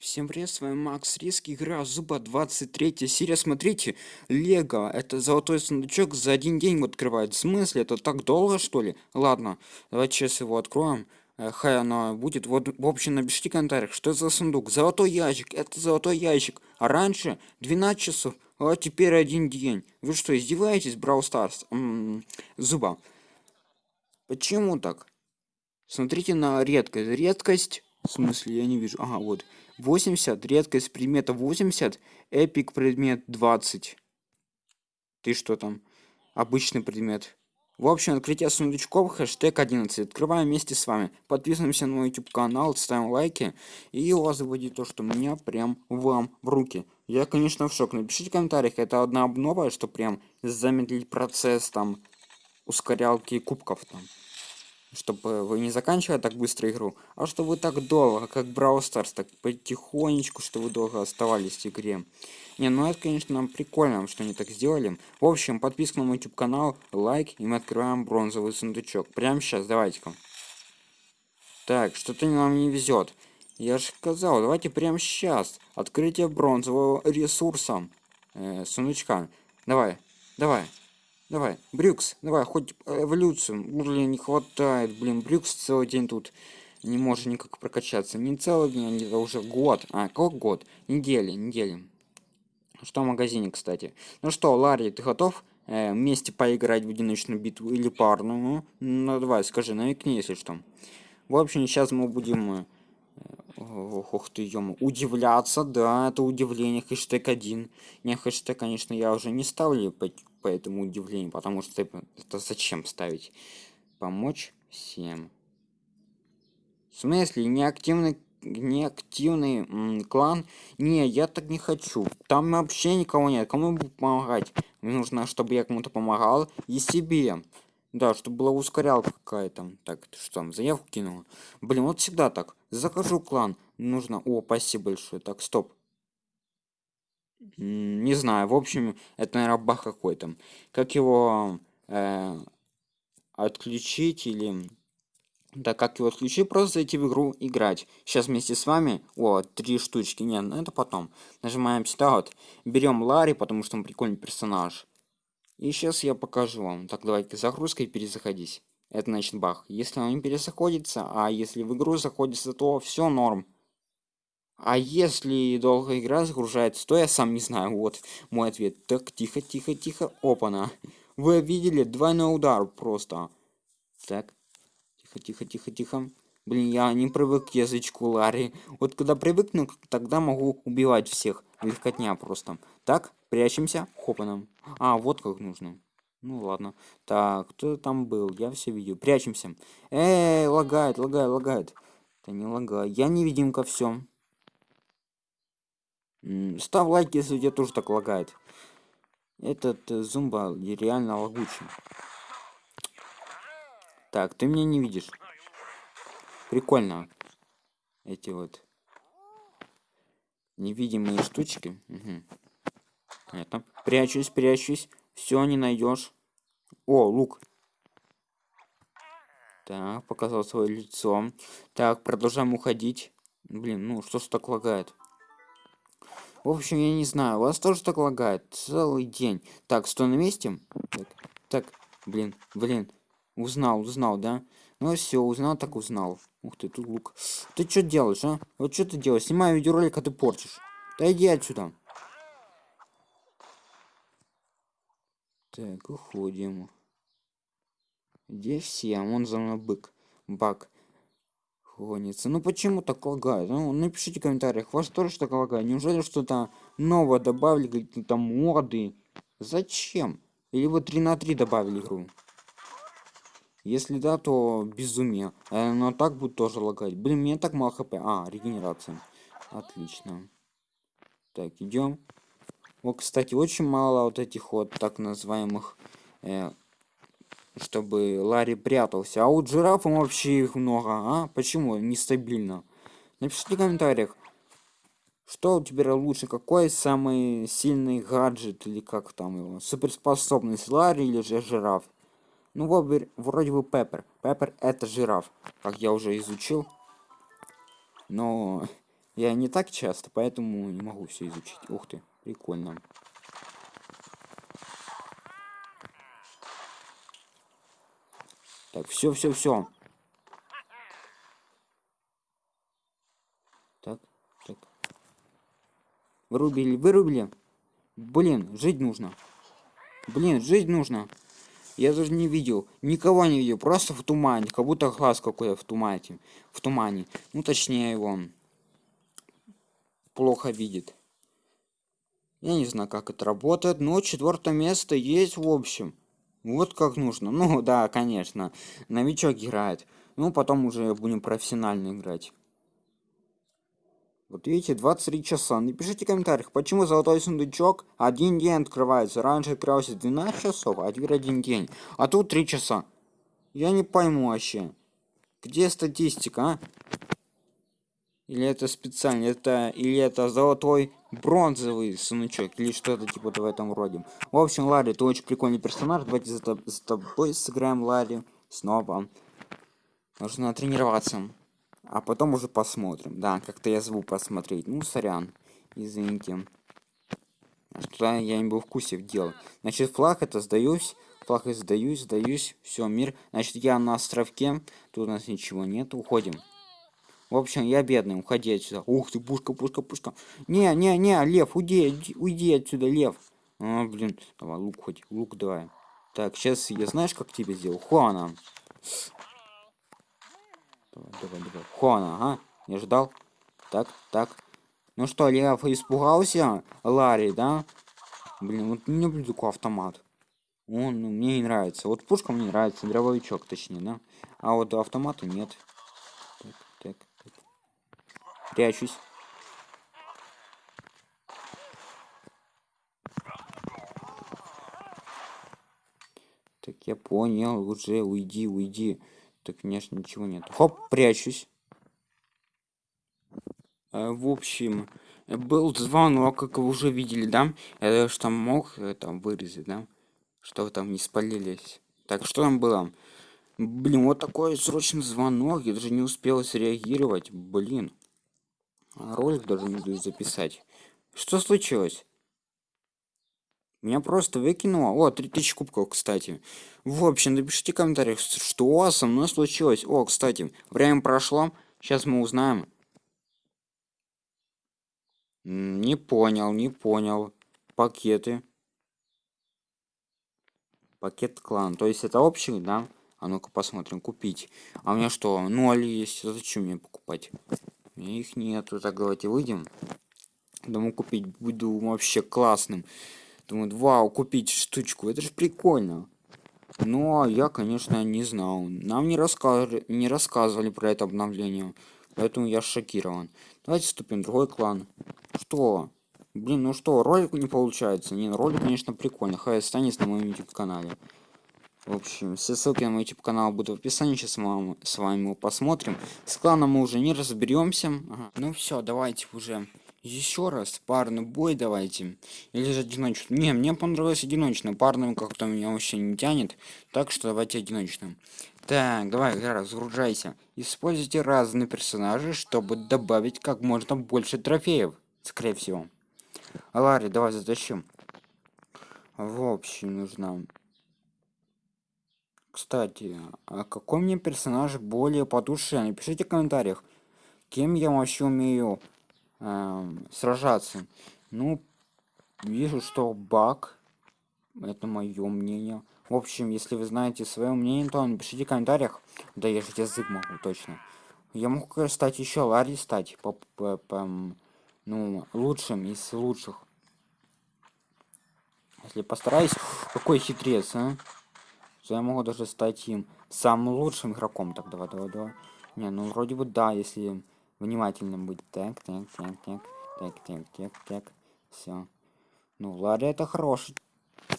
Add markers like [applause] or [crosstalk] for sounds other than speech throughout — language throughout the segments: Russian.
Всем привет, с вами Макс Риски, игра Зуба 23 серия, смотрите, Лего, это золотой сундучок за один день открывает, в смысле, это так долго что ли? Ладно, давайте сейчас его откроем, э, хай оно будет, вот, в общем, напишите в комментариях, что это за сундук, золотой ящик, это золотой ящик, а раньше 12 часов, а теперь один день, вы что, издеваетесь, Брау Старс, Зуба, почему так? Смотрите на редкость, редкость, в смысле, я не вижу, ага, вот, 80 редкость предмета 80 эпик предмет 20 ты что там? Обычный предмет. В общем открытие сундучков хэштег 11 открываем вместе с вами. Подписываемся на мой youtube канал ставим лайки. И у вас будет то что меня прям вам в руки. Я конечно в шок. Напишите в комментариях. Это одна обнова что прям замедлить процесс там ускорялки кубков там чтобы вы не заканчивали так быстро игру, а что вы так долго, как Brawl Stars, так потихонечку, что вы долго оставались в игре. Не, ну это, конечно, прикольно, что они так сделали. В общем, подписка на мой YouTube канал, лайк, и мы открываем бронзовый сундучок. Прямо сейчас, давайте-ка. Так, что-то нам не везет. Я же сказал, давайте прямо сейчас. Открытие бронзового ресурса. Э, сундучка. Давай, давай. Давай, Брюкс, давай, хоть эволюцию. Блин, не хватает, блин, Брюкс целый день тут не может никак прокачаться. Не целый день, а уже год. А, как год? Недели, недели. Что в магазине, кстати? Ну что, Ларри, ты готов э, вместе поиграть в одиночную битву или парную? Ну, давай, скажи, намекни, если что. В общем, сейчас мы будем... Э, ох ты, ё удивляться, да, это удивление, хэштег один. Не, хэштег, конечно, я уже не ставлю по этому удивлению, потому что это зачем ставить? Помочь всем. В смысле, неактивный неактивный клан? Не, я так не хочу. Там вообще никого нет. Кому помогать? Мне нужно, чтобы я кому-то помогал и себе. Да, чтобы была ускорялка какая-то. Так, что там, заявку кинула? Блин, вот всегда так. Захожу в клан. Нужно... О, спасибо большое. Так, стоп. Не знаю. В общем это наверное бах какой-то. Как его э, отключить или да как его отключить? Просто зайти в игру играть. Сейчас вместе с вами. О три штучки. Нет ну это потом. Нажимаем сюда вот. Берем ларри потому что он прикольный персонаж. И сейчас я покажу вам. Так давайте загрузкой перезаходить это значит бах если он не перезаходится а если в игру заходится то все норм а если долго игра загружается, то я сам не знаю. Вот мой ответ. Так, тихо, тихо, тихо. Опа-на. Вы видели? Двойной удар просто. Так. Тихо, тихо, тихо, тихо. Блин, я не привык к язычку Ларри. Вот когда привыкну, тогда могу убивать всех. Легкотня просто. Так, прячемся. Хопаном. А, вот как нужно. Ну ладно. Так, кто там был? Я все видел. Прячемся. Эй, лагает, лагает, лагает. Да не лагай. Я невидимка, все. Ставь лайк, если у тебя тоже так лагает. Этот э, зумба реально лагучий. Так, ты меня не видишь. Прикольно. Эти вот невидимые штучки. Угу. Это. Прячусь, прячусь. Все, не найдешь. О, лук. Так, показал свое лицо. Так, продолжаем уходить. Блин, ну что ж так лагает? В общем, я не знаю, у вас тоже так лагает целый день. Так, стой на месте. Так, так, блин, блин. Узнал, узнал, да? Ну все, узнал, так узнал. Ух ты, тут лук. Ты что делаешь, а? Вот что ты делаешь? Снимаю видеоролик, а ты портишь. Да иди отсюда. Так, уходим. Где все? Вон за мной бык. Бак гонится. Ну почему так лагает? Ну напишите в комментариях, вас тоже так лагает? Неужели что-то новое добавили, какие-то моды? Зачем? Или вы 3 на 3 добавили игру? Если да, то безумие. Э, но так будет тоже лагать. Блин, мне так мало хп. А, регенерация. Отлично. Так, идем. Вот, кстати, очень мало вот этих вот так называемых э, чтобы Ларри прятался. А у жирафа вообще их много, а? Почему нестабильно? Напишите в комментариях, что у тебя лучше, какой самый сильный гаджет, или как там его, суперспособность Ларри или же жираф? Ну, вроде бы Пеппер. Пеппер это жираф, как я уже изучил. Но [laughs] Я не так часто, поэтому не могу все изучить. Ух ты, прикольно. Так, все, все, все. Так, так. Вырубили, вырубили. Блин, жить нужно. Блин, жить нужно. Я даже не видел, никого не видел, просто в тумане, как будто глаз какой-то в тумане, в тумане. Ну, точнее, его плохо видит. Я не знаю, как это работает, но четвертое место есть в общем. Вот как нужно. [laughs] Ну, да, конечно, новичок играет. Ну, потом уже будем профессионально играть. Вот видите, 23 часа. Напишите в комментариях, почему золотой сундучок один день открывается. Раньше открывался 12 часов, а теперь один день. А тут 3 часа. Я не пойму вообще. Где статистика, а? Или это специально, это или это золотой бронзовый сундучок, или что-то типа в этом роде. В общем, Ларри, ты очень прикольный персонаж. Давайте за, за тобой сыграем Ларри снова. Нужно тренироваться. А потом уже посмотрим. Да, как-то я звук посмотреть. Ну, сорян. Извините. Что я не был в курсе в дело. Значит, флаг это сдаюсь. Флаг и сдаюсь, сдаюсь. Все, мир. Значит, я на островке. Тут у нас ничего нет. Уходим. В общем, я бедный, уходи отсюда. Ух ты, пушка, пушка, пушка. Не, не, не, лев, уйди, уйди отсюда, лев. А, блин, давай, лук хоть, лук давай. Так, сейчас я знаешь, как тебе сделал? Хуана. Давай, давай, давай. Хуана, ага. Не ждал. Так, так. Ну что, Лев испугался? Ларри, да? Блин, вот не люблю такой автомат. Он ну, мне не нравится. Вот пушка мне нравится, дробовичок точнее, да? А вот автомата нет. Так, так. Прячусь. Так, я понял, уже уйди, уйди. Так, конечно, ничего нет. Хоп, прячусь. Э, в общем, был звонок, как вы уже видели, да? Я что мог э, там вырезать, да? Что там не спалились. Так, что там было? Блин, вот такой срочный звонок, я даже не успел среагировать. Блин. Ролик даже не буду записать. Что случилось? Меня просто выкинуло. О, 3000 кубков, кстати. В общем, напишите в комментариях, что со мной случилось. О, кстати, время прошло. Сейчас мы узнаем. Не понял, не понял. Пакеты. Пакет клан. То есть это общий, да? А ну-ка посмотрим. Купить. А у меня что, ноль есть? Зачем мне покупать? Их нету. Так, давайте выйдем. Думаю, купить буду вообще классным. Думаю, вау, купить штучку, это же прикольно. Но я, конечно, не знал. Нам не, рассказывали, не рассказывали про это обновление. Поэтому я шокирован. Давайте вступим в другой клан. Что? Блин, ну что, ролик не получается. Не, ролик, конечно, прикольный. Хай останется на моем YouTube канале. В общем, все ссылки на мой YouTube канал будут в описании. Сейчас мы с вами его посмотрим. С кланом мы уже не разберемся. Ага. Ну все, давайте уже еще раз парный бой давайте или же одиночный не мне понравилось одиночный парным как-то меня вообще не тянет так что давайте одиночным так давай разгружайся используйте разные персонажи чтобы добавить как можно больше трофеев скорее всего ларри давай затащим в общем нужно кстати а какой мне персонаж более по душе напишите в комментариях кем я вообще умею Эм, сражаться. Ну, вижу, что баг. Это мое мнение. В общем, если вы знаете свое мнение, то напишите в комментариях. Да я же язык могу, точно. Я могу стать еще Ларри стать. По, по, по, ну, лучшим из лучших. Если постараюсь, какой хитрец, а? Что я могу даже стать им самым лучшим игроком. Так, давай, давай, давай. Не, ну вроде бы да, если внимательным быть. Так, так, так, так, так, так, так, так. Все. Ну, Ларри это хороший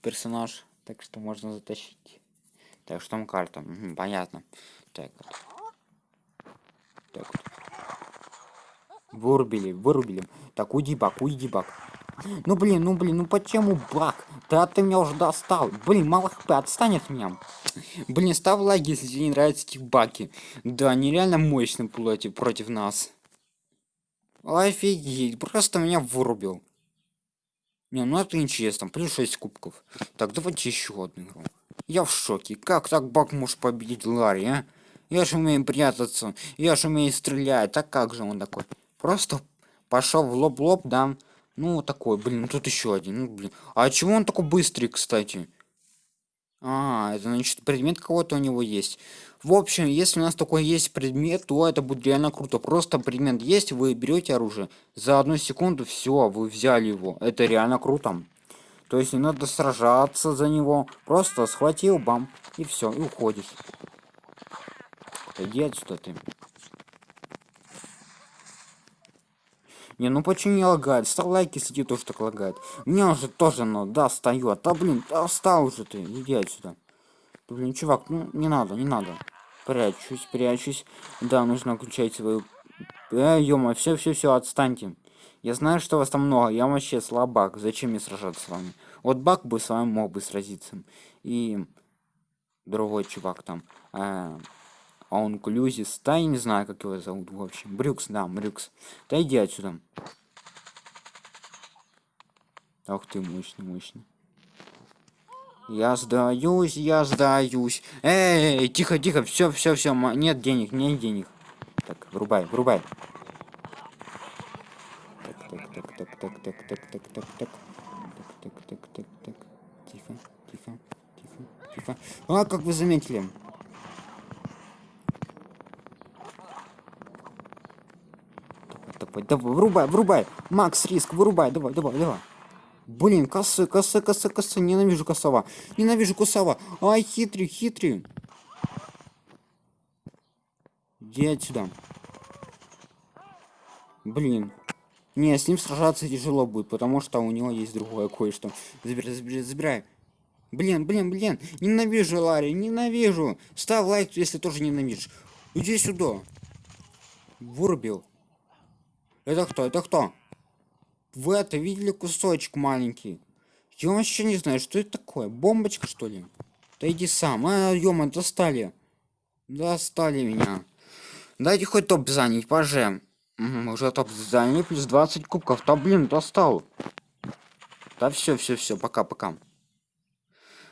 персонаж, так что можно затащить. Так, что там карта? Угу, понятно. Так. Так. Вырубили, вырубили. Так, уйди, бак, уйди, бак. Ну блин, ну блин, ну почему бак? Да ты меня уже достал. Блин, мало хп, отстань от меня. Блин, ставь лайк, если тебе не нравятся эти баки. Да, они реально мощные против, против нас. Офигеть, просто меня вырубил. Не, ну это интересно, плюс 6 кубков. Так, давайте еще одну игру. Я в шоке. Как так Бак может победить Ларри, а? Я же умею прятаться, я же умею стрелять. Так как же он такой? Просто пошел в лоб-лоб, да? Ну, такой, блин, ну тут еще один. Ну, блин. А чего он такой быстрый, кстати? А, это значит предмет кого-то у него есть. В общем, если у нас такой есть предмет, то это будет реально круто. Просто предмет есть, вы берете оружие. За одну секунду все, вы взяли его. Это реально круто. То есть не надо сражаться за него. Просто схватил, бам, и все, и уходишь. Иди отсюда ты. Не, ну почему не лагает? Ставь лайки, если тоже так лагает. Мне уже тоже надо, да, встает. Да блин, да встал уже ты, иди отсюда. Да, блин, чувак, ну не надо, не надо. Прячусь, прячусь. Да, нужно включать свою... Э, ё все, все, все, отстаньте. Я знаю, что вас там много, я вообще слабак. Зачем мне сражаться с вами? Вот Бак бы с вами мог бы сразиться. И другой чувак там. Э, а он Клюзис, да, я не знаю, как его зовут, в общем. Брюкс, да, Брюкс. Да иди отсюда. Ах ты, мощный, мощный. Я сдаюсь, я сдаюсь. Эй, тихо, тихо, все, все, все, нет денег, нет денег. Так, врубай, врубай. Так, так, так, так, так, так, так, так, так, так, так, так, так, так, так, тихо, тихо, тихо, тихо. А, как вы заметили? Давай, врубай, врубай. Макс, риск, вырубай, давай, давай, давай. Блин, косы, косы, косы, косы. Ненавижу косова. Ненавижу косова. Ай, хитрый, хитрый. Иди отсюда. Блин. Не, с ним сражаться тяжело будет, потому что у него есть другое кое-что. Забирай, забирай, забирай. Блин, блин, блин. Ненавижу, Ларри, ненавижу. Ставь лайк, если тоже ненавидишь. Иди сюда. Вырубил. Это кто? Это кто? Вы это видели кусочек маленький? Я вообще не знаю, что это такое. Бомбочка, что ли? Да иди сам. А, ё достали. Достали меня. Дайте хоть топ занять, поже. Уже топ заняли, плюс 20 кубков. Да блин, достал. Да все, все, все, пока-пока.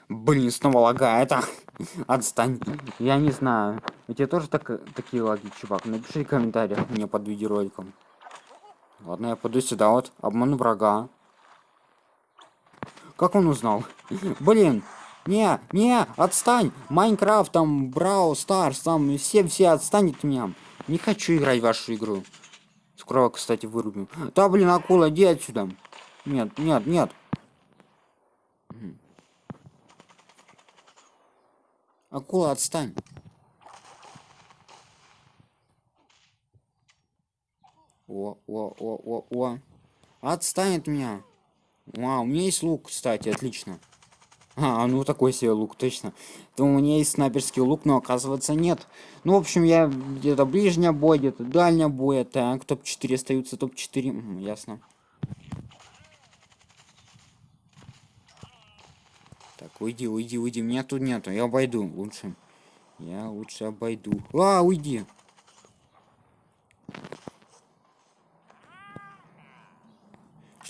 Блин, снова лагает. А. [laughs] Отстань. Я не знаю. У тебя тоже так, такие лаги, чувак? Напиши в комментариях мне под видеороликом. Ладно, я пойду сюда вот. Обману врага. Как он узнал? [laughs] Блин. Не, не, отстань. Майнкрафт, там, Брау, Старс, там, все-все отстанет от меня. Не хочу играть в вашу игру. Скоро, кстати, вырубим. Да, блин, акула, иди отсюда. Нет, нет, нет. Акула, отстань. О, о, о, о, о. Отстань от меня. А, у меня есть лук, кстати, отлично. А, ну такой себе лук, точно. То у меня есть снайперский лук, но оказывается нет. Ну, в общем, я где-то ближняя бой, где-то дальняя бой. Так, топ-4 остаются, топ-4. Угу, ясно. Так, уйди, уйди, уйди. Меня тут нету. Я обойду лучше. Я лучше обойду. А, уйди.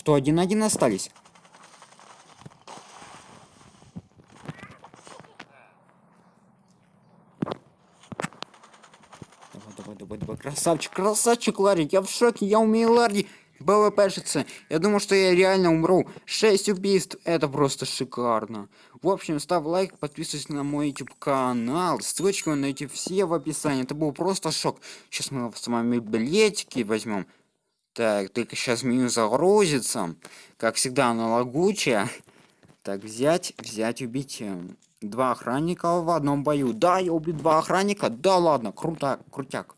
Что, один-один остались? Давай, давай, давай, давай. Красавчик, красавчик, Ларри. Я в шоке, я умею Ларри. БВПшиться. Я думаю, что я реально умру. 6 убийств. Это просто шикарно. В общем, ставь лайк, подписывайся на мой YouTube канал. Ссылочку вы все в описании. Это был просто шок. Сейчас мы с вами билетики возьмем. Так, только сейчас меню загрузится. Как всегда, оно лагучее. Так, взять, взять, убить два охранника в одном бою. Да, я убил два охранника. Да ладно, круто, крутяк.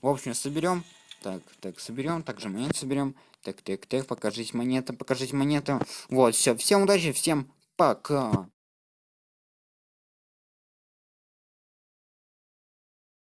В общем, соберем. Так, так, соберем. Также монет соберем. Так, так, так, покажите монеты, покажите монеты. Вот, все, всем удачи, всем пока.